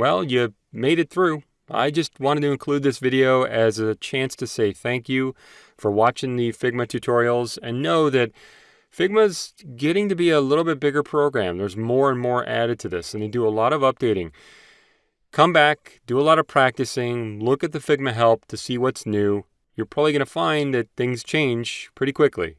well, you made it through. I just wanted to include this video as a chance to say thank you for watching the Figma tutorials and know that Figma's getting to be a little bit bigger program. There's more and more added to this and they do a lot of updating. Come back, do a lot of practicing, look at the Figma help to see what's new. You're probably going to find that things change pretty quickly.